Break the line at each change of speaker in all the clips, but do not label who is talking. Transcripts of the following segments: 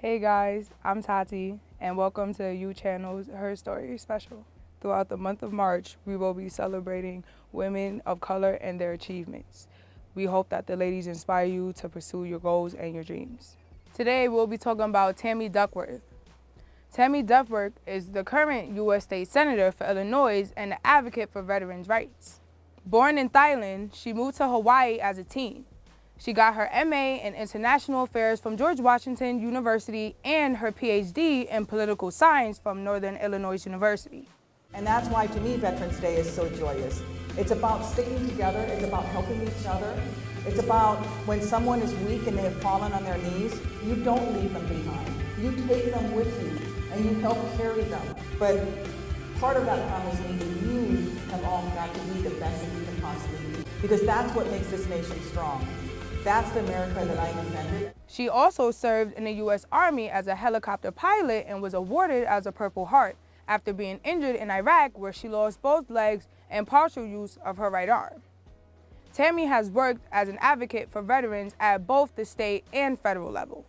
Hey guys, I'm Tati, and welcome to U Channel's Her Story special. Throughout the month of March, we will be celebrating women of color and their achievements. We hope that the ladies inspire you to pursue your goals and your dreams. Today, we'll be talking about Tammy Duckworth. Tammy Duckworth is the current U.S. State Senator for Illinois and an advocate for veterans' rights. Born in Thailand, she moved to Hawaii as a teen. She got her MA in International Affairs from George Washington University and her PhD in Political Science from Northern Illinois University.
And that's why to me Veterans Day is so joyous. It's about sticking together, it's about helping each other. It's about when someone is weak and they have fallen on their knees, you don't leave them behind. You take them with you and you help carry them. But part of that promise means that you have all got to be the best that you can possibly be. Because that's what makes this nation strong. That's the America that I defended.
She also served in the U.S. Army as a helicopter pilot and was awarded as a Purple Heart after being injured in Iraq where she lost both legs and partial use of her right arm. Tammy has worked as an advocate for veterans at both the state and federal level.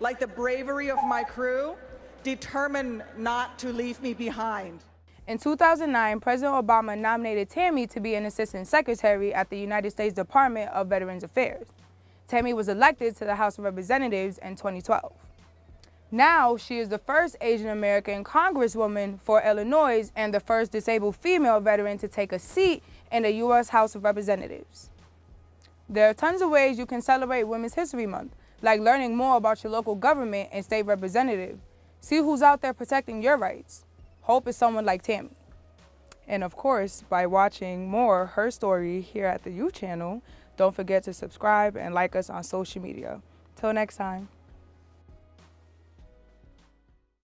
Like the bravery of my crew, determined not to leave me behind.
In 2009, President Obama nominated Tammy to be an assistant secretary at the United States Department of Veterans Affairs. Tammy was elected to the House of Representatives in 2012. Now, she is the first Asian American congresswoman for Illinois and the first disabled female veteran to take a seat in the U.S. House of Representatives. There are tons of ways you can celebrate Women's History Month, like learning more about your local government and state representative. See who's out there protecting your rights. Hope is someone like Tammy. And of course, by watching more her story here at the U channel, don't forget to subscribe and like us on social media. Till next time.